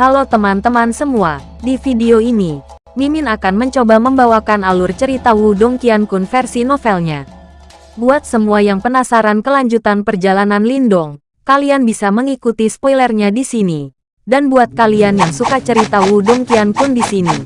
Halo teman-teman semua, di video ini, Mimin akan mencoba membawakan alur cerita Wudong Qiankun versi novelnya. Buat semua yang penasaran kelanjutan perjalanan Lindong, kalian bisa mengikuti spoilernya di sini. Dan buat kalian yang suka cerita Wudong Qiankun di sini,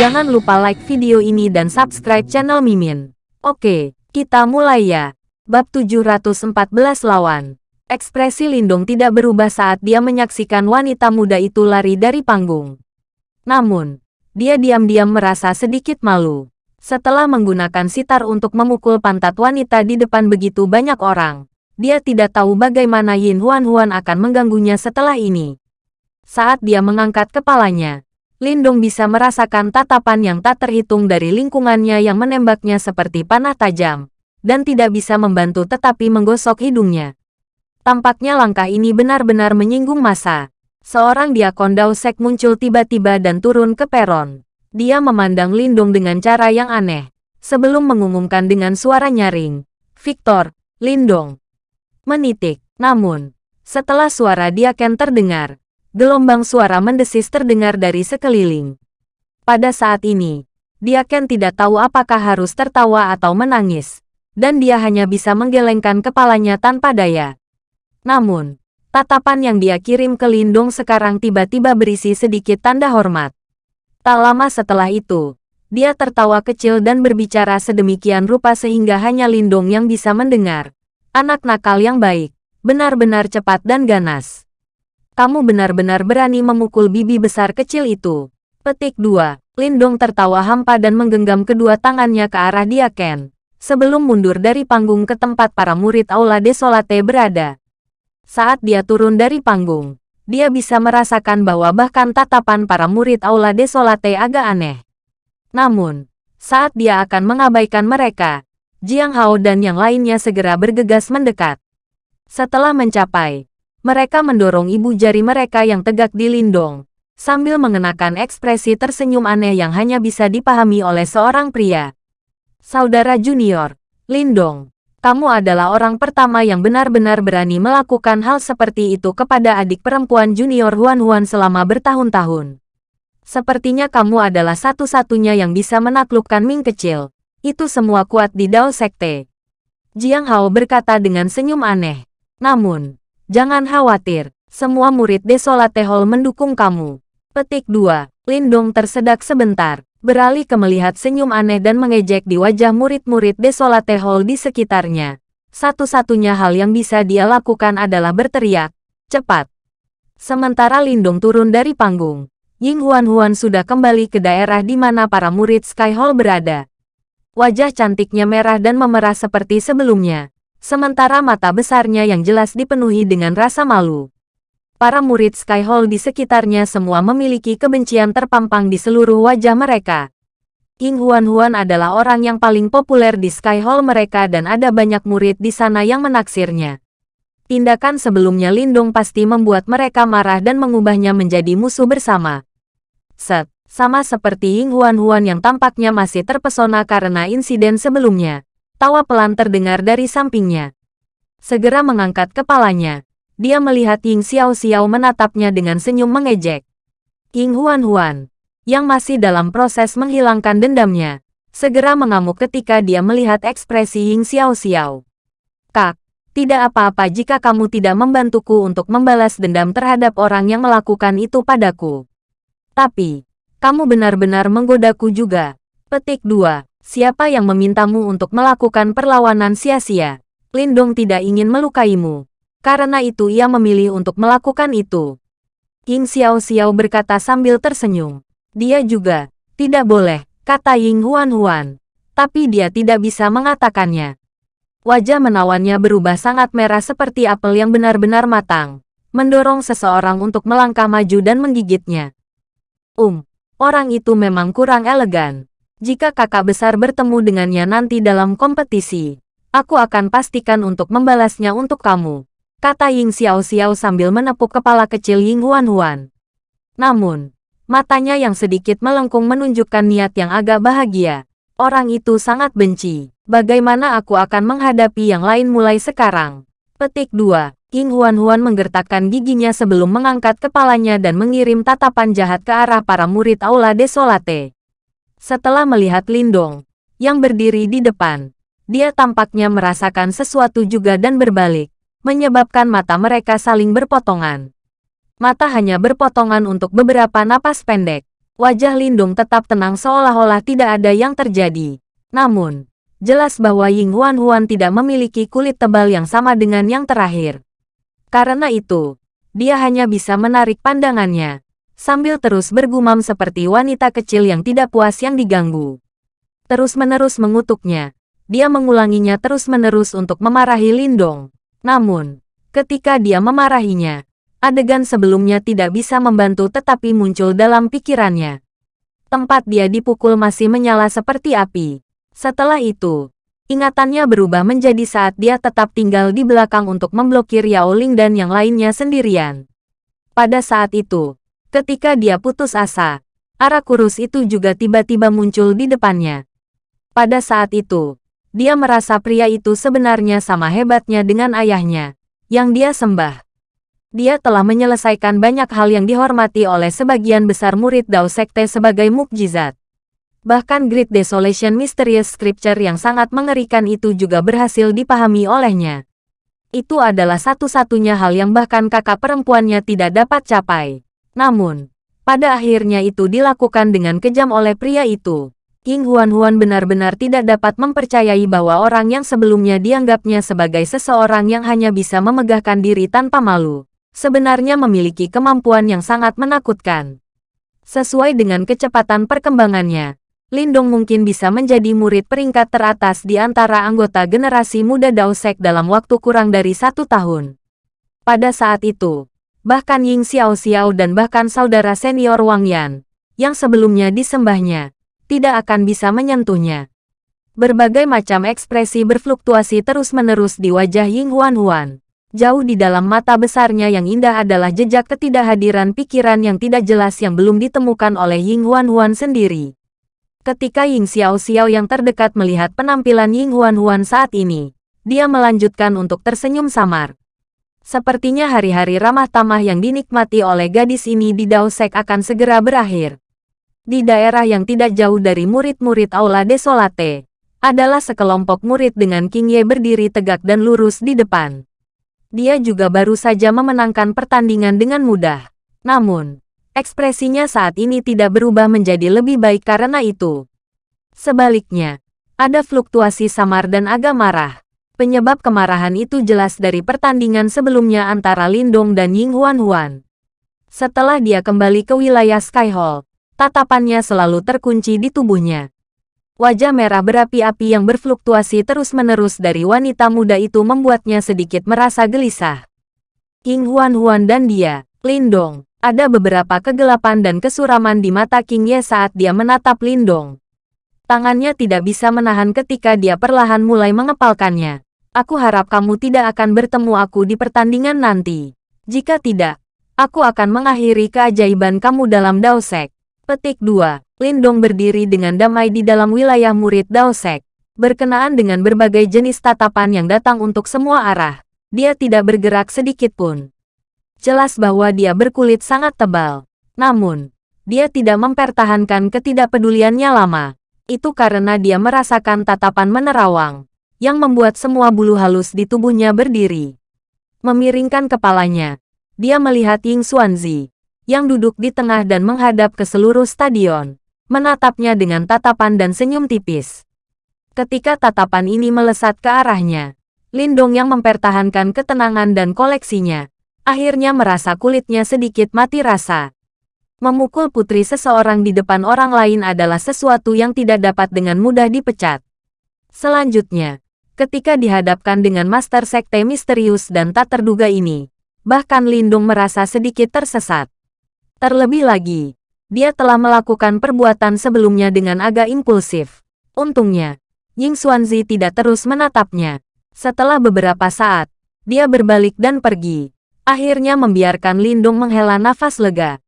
jangan lupa like video ini dan subscribe channel Mimin. Oke, kita mulai ya. Bab 714 lawan. Ekspresi Lindong tidak berubah saat dia menyaksikan wanita muda itu lari dari panggung. Namun, dia diam-diam merasa sedikit malu. Setelah menggunakan sitar untuk memukul pantat wanita di depan begitu banyak orang, dia tidak tahu bagaimana Yin Huan Huan akan mengganggunya setelah ini. Saat dia mengangkat kepalanya, Lindong bisa merasakan tatapan yang tak terhitung dari lingkungannya yang menembaknya seperti panah tajam, dan tidak bisa membantu tetapi menggosok hidungnya. Tampaknya langkah ini benar-benar menyinggung masa. Seorang diakon Dausek muncul tiba-tiba dan turun ke peron. Dia memandang Lindung dengan cara yang aneh. Sebelum mengumumkan dengan suara nyaring. Victor, Lindong. Menitik. Namun, setelah suara Diaken terdengar, gelombang suara mendesis terdengar dari sekeliling. Pada saat ini, Diaken tidak tahu apakah harus tertawa atau menangis. Dan dia hanya bisa menggelengkan kepalanya tanpa daya. Namun, tatapan yang dia kirim ke Lindong sekarang tiba-tiba berisi sedikit tanda hormat. Tak lama setelah itu, dia tertawa kecil dan berbicara sedemikian rupa sehingga hanya Lindong yang bisa mendengar. Anak nakal yang baik, benar-benar cepat dan ganas. Kamu benar-benar berani memukul bibi besar kecil itu. Petik 2. Lindong tertawa hampa dan menggenggam kedua tangannya ke arah dia Ken. Sebelum mundur dari panggung ke tempat para murid Aula Desolate berada. Saat dia turun dari panggung, dia bisa merasakan bahwa bahkan tatapan para murid Aula Desolate agak aneh. Namun, saat dia akan mengabaikan mereka, Jiang Hao dan yang lainnya segera bergegas mendekat. Setelah mencapai, mereka mendorong ibu jari mereka yang tegak di lindung, sambil mengenakan ekspresi tersenyum aneh yang hanya bisa dipahami oleh seorang pria. Saudara junior, Lindong, kamu adalah orang pertama yang benar-benar berani melakukan hal seperti itu kepada adik perempuan junior Huan Huan selama bertahun-tahun. Sepertinya kamu adalah satu-satunya yang bisa menaklukkan Ming kecil. Itu semua kuat di Dao Sekte. Jiang Hao berkata dengan senyum aneh. Namun, jangan khawatir, semua murid Desolate Hall mendukung kamu. Petik 2. Lindong tersedak sebentar beralih ke melihat senyum aneh dan mengejek di wajah murid-murid Desolate Hall di sekitarnya. Satu-satunya hal yang bisa dia lakukan adalah berteriak, cepat. Sementara Lindong turun dari panggung, Ying Huan-Huan sudah kembali ke daerah di mana para murid Sky Hall berada. Wajah cantiknya merah dan memerah seperti sebelumnya, sementara mata besarnya yang jelas dipenuhi dengan rasa malu. Para murid Sky Hall di sekitarnya semua memiliki kebencian terpampang di seluruh wajah mereka. King Huan-Huan adalah orang yang paling populer di Sky Hall mereka dan ada banyak murid di sana yang menaksirnya. Tindakan sebelumnya Lindong pasti membuat mereka marah dan mengubahnya menjadi musuh bersama. Set, sama seperti Ying Huan-Huan yang tampaknya masih terpesona karena insiden sebelumnya. Tawa pelan terdengar dari sampingnya. Segera mengangkat kepalanya, dia melihat Ying Xiao Xiao menatapnya dengan senyum mengejek. Ying Huan Huan, yang masih dalam proses menghilangkan dendamnya, segera mengamuk ketika dia melihat ekspresi Ying Xiao Xiao. Kak, tidak apa-apa jika kamu tidak membantuku untuk membalas dendam terhadap orang yang melakukan itu padaku. Tapi, kamu benar-benar menggodaku juga. Petik 2. Siapa yang memintamu untuk melakukan perlawanan sia-sia? Lindong tidak ingin melukaimu. Karena itu ia memilih untuk melakukan itu. Ying Xiao Xiao berkata sambil tersenyum. Dia juga, tidak boleh, kata Ying Huan Huan. Tapi dia tidak bisa mengatakannya. Wajah menawannya berubah sangat merah seperti apel yang benar-benar matang. Mendorong seseorang untuk melangkah maju dan menggigitnya. Um, orang itu memang kurang elegan. Jika kakak besar bertemu dengannya nanti dalam kompetisi, aku akan pastikan untuk membalasnya untuk kamu kata Ying Xiao Xiao sambil menepuk kepala kecil Ying Huan Huan. Namun, matanya yang sedikit melengkung menunjukkan niat yang agak bahagia. Orang itu sangat benci. Bagaimana aku akan menghadapi yang lain mulai sekarang? Petik 2. King Huan-Huan menggertakkan giginya sebelum mengangkat kepalanya dan mengirim tatapan jahat ke arah para murid Aula Desolate. Setelah melihat Lindong, yang berdiri di depan, dia tampaknya merasakan sesuatu juga dan berbalik, menyebabkan mata mereka saling berpotongan. Mata hanya berpotongan untuk beberapa napas pendek. Wajah Lindung tetap tenang seolah-olah tidak ada yang terjadi. Namun, jelas bahwa Ying Huan Huan tidak memiliki kulit tebal yang sama dengan yang terakhir. Karena itu, dia hanya bisa menarik pandangannya, sambil terus bergumam seperti wanita kecil yang tidak puas yang diganggu. Terus-menerus mengutuknya, dia mengulanginya terus-menerus untuk memarahi Lindong. Namun, ketika dia memarahinya, Adegan sebelumnya tidak bisa membantu tetapi muncul dalam pikirannya. Tempat dia dipukul masih menyala seperti api. Setelah itu, ingatannya berubah menjadi saat dia tetap tinggal di belakang untuk memblokir Yao Ling dan yang lainnya sendirian. Pada saat itu, ketika dia putus asa, arah kurus itu juga tiba-tiba muncul di depannya. Pada saat itu, dia merasa pria itu sebenarnya sama hebatnya dengan ayahnya, yang dia sembah dia telah menyelesaikan banyak hal yang dihormati oleh sebagian besar murid Dao Sekte sebagai mukjizat. Bahkan Great Desolation Mysterious Scripture yang sangat mengerikan itu juga berhasil dipahami olehnya. Itu adalah satu-satunya hal yang bahkan kakak perempuannya tidak dapat capai. Namun, pada akhirnya itu dilakukan dengan kejam oleh pria itu. King Huan Huan benar-benar tidak dapat mempercayai bahwa orang yang sebelumnya dianggapnya sebagai seseorang yang hanya bisa memegahkan diri tanpa malu, sebenarnya memiliki kemampuan yang sangat menakutkan. Sesuai dengan kecepatan perkembangannya, Lindong mungkin bisa menjadi murid peringkat teratas di antara anggota generasi muda Daosek dalam waktu kurang dari satu tahun. Pada saat itu, bahkan Ying Xiao Xiao dan bahkan saudara senior Wang Yan, yang sebelumnya disembahnya, tidak akan bisa menyentuhnya. Berbagai macam ekspresi berfluktuasi terus-menerus di wajah Ying Huan Huan. Jauh di dalam mata besarnya yang indah adalah jejak ketidakhadiran pikiran yang tidak jelas yang belum ditemukan oleh Ying Huan Huan sendiri. Ketika Ying Xiao Xiao yang terdekat melihat penampilan Ying Huan Huan saat ini, dia melanjutkan untuk tersenyum samar. Sepertinya hari-hari ramah tamah yang dinikmati oleh gadis ini di Daosek akan segera berakhir. Di daerah yang tidak jauh dari murid-murid Aula Desolate, adalah sekelompok murid dengan King Ye berdiri tegak dan lurus di depan dia juga baru saja memenangkan pertandingan dengan mudah. Namun, ekspresinya saat ini tidak berubah menjadi lebih baik karena itu. Sebaliknya, ada fluktuasi samar dan agak marah. Penyebab kemarahan itu jelas dari pertandingan sebelumnya antara Lindong dan Ying Huan Huan. Setelah dia kembali ke wilayah Sky Hall, tatapannya selalu terkunci di tubuhnya. Wajah merah berapi-api yang berfluktuasi terus-menerus dari wanita muda itu membuatnya sedikit merasa gelisah. King Huan Huan dan dia, Lindong, ada beberapa kegelapan dan kesuraman di mata King Ye saat dia menatap Lindong. Tangannya tidak bisa menahan ketika dia perlahan mulai mengepalkannya. Aku harap kamu tidak akan bertemu aku di pertandingan nanti. Jika tidak, aku akan mengakhiri keajaiban kamu dalam Daosek. Petik 2. Lindong berdiri dengan damai di dalam wilayah murid Daosek. Berkenaan dengan berbagai jenis tatapan yang datang untuk semua arah, dia tidak bergerak sedikit pun. Jelas bahwa dia berkulit sangat tebal. Namun, dia tidak mempertahankan ketidakpeduliannya lama. Itu karena dia merasakan tatapan menerawang, yang membuat semua bulu halus di tubuhnya berdiri. Memiringkan kepalanya, dia melihat Ying Xuanzi, yang duduk di tengah dan menghadap ke seluruh stadion menatapnya dengan tatapan dan senyum tipis. Ketika tatapan ini melesat ke arahnya, Lindong yang mempertahankan ketenangan dan koleksinya, akhirnya merasa kulitnya sedikit mati rasa. Memukul putri seseorang di depan orang lain adalah sesuatu yang tidak dapat dengan mudah dipecat. Selanjutnya, ketika dihadapkan dengan Master Sekte misterius dan tak terduga ini, bahkan Lindung merasa sedikit tersesat. Terlebih lagi, dia telah melakukan perbuatan sebelumnya dengan agak impulsif. Untungnya, Ying Xuanzi tidak terus menatapnya. Setelah beberapa saat, dia berbalik dan pergi. Akhirnya membiarkan Lindung menghela nafas lega.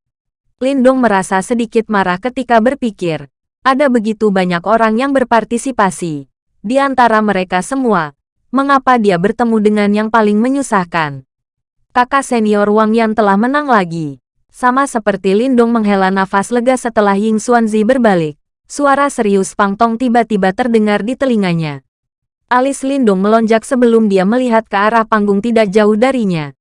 Lindung merasa sedikit marah ketika berpikir, ada begitu banyak orang yang berpartisipasi. Di antara mereka semua, mengapa dia bertemu dengan yang paling menyusahkan? kakak senior Wang Yan telah menang lagi. Sama seperti Lindong menghela nafas lega setelah Ying Xuanzi berbalik. Suara serius Pang Tong tiba-tiba terdengar di telinganya. Alis Lindong melonjak sebelum dia melihat ke arah panggung tidak jauh darinya.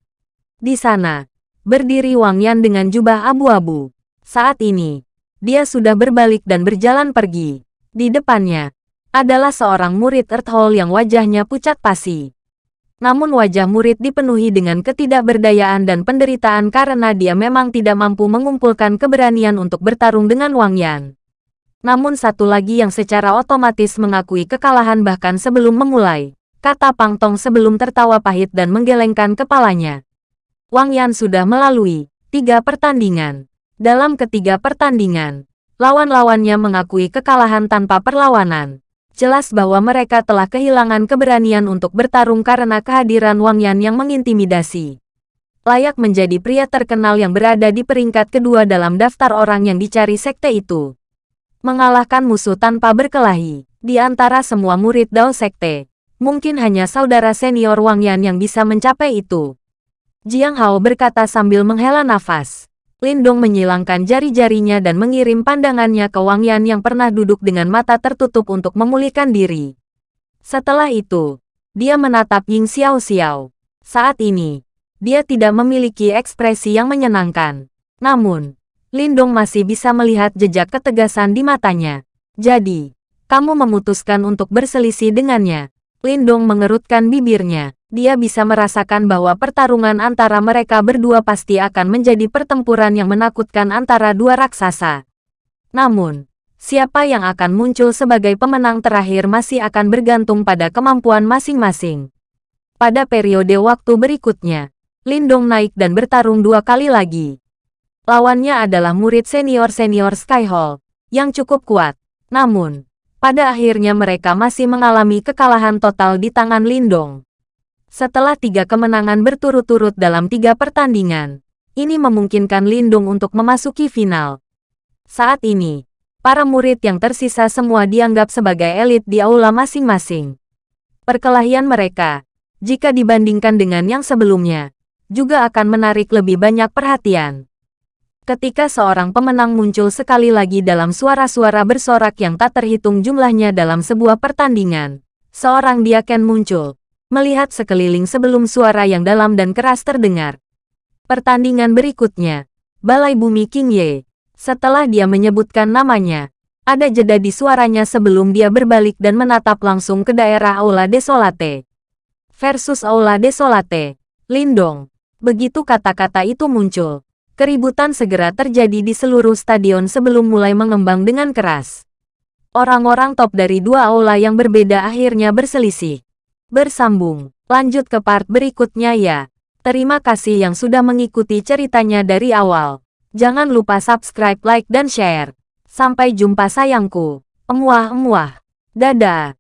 Di sana, berdiri Wang Yan dengan jubah abu-abu. Saat ini, dia sudah berbalik dan berjalan pergi. Di depannya, adalah seorang murid Earth Hall yang wajahnya pucat pasi. Namun wajah murid dipenuhi dengan ketidakberdayaan dan penderitaan karena dia memang tidak mampu mengumpulkan keberanian untuk bertarung dengan Wang Yan. Namun satu lagi yang secara otomatis mengakui kekalahan bahkan sebelum memulai, kata Pang Tong sebelum tertawa pahit dan menggelengkan kepalanya. Wang Yan sudah melalui tiga pertandingan. Dalam ketiga pertandingan, lawan-lawannya mengakui kekalahan tanpa perlawanan. Jelas bahwa mereka telah kehilangan keberanian untuk bertarung karena kehadiran Wang Yan yang mengintimidasi. Layak menjadi pria terkenal yang berada di peringkat kedua dalam daftar orang yang dicari sekte itu. Mengalahkan musuh tanpa berkelahi. Di antara semua murid Dao Sekte, mungkin hanya saudara senior Wang Yan yang bisa mencapai itu. Jiang Hao berkata sambil menghela nafas. Lindong menyilangkan jari-jarinya dan mengirim pandangannya ke Wang Yan yang pernah duduk dengan mata tertutup untuk memulihkan diri. Setelah itu, dia menatap Ying Xiao Xiao. Saat ini, dia tidak memiliki ekspresi yang menyenangkan. Namun, Lindong masih bisa melihat jejak ketegasan di matanya. Jadi, kamu memutuskan untuk berselisih dengannya. Lindong mengerutkan bibirnya dia bisa merasakan bahwa pertarungan antara mereka berdua pasti akan menjadi pertempuran yang menakutkan antara dua raksasa. Namun, siapa yang akan muncul sebagai pemenang terakhir masih akan bergantung pada kemampuan masing-masing. Pada periode waktu berikutnya, Lindong naik dan bertarung dua kali lagi. Lawannya adalah murid senior-senior Skyhall, yang cukup kuat. Namun, pada akhirnya mereka masih mengalami kekalahan total di tangan Lindong. Setelah tiga kemenangan berturut-turut dalam tiga pertandingan, ini memungkinkan Lindung untuk memasuki final. Saat ini, para murid yang tersisa semua dianggap sebagai elit di aula masing-masing. Perkelahian mereka, jika dibandingkan dengan yang sebelumnya, juga akan menarik lebih banyak perhatian. Ketika seorang pemenang muncul sekali lagi dalam suara-suara bersorak yang tak terhitung jumlahnya dalam sebuah pertandingan, seorang diaken muncul, melihat sekeliling sebelum suara yang dalam dan keras terdengar. Pertandingan berikutnya, Balai Bumi King Ye. Setelah dia menyebutkan namanya, ada jeda di suaranya sebelum dia berbalik dan menatap langsung ke daerah Aula Desolate. Versus Aula Desolate, Lindong. Begitu kata-kata itu muncul, keributan segera terjadi di seluruh stadion sebelum mulai mengembang dengan keras. Orang-orang top dari dua aula yang berbeda akhirnya berselisih. Bersambung, lanjut ke part berikutnya ya. Terima kasih yang sudah mengikuti ceritanya dari awal. Jangan lupa subscribe, like, dan share. Sampai jumpa sayangku. Emuah-emuah. Dadah.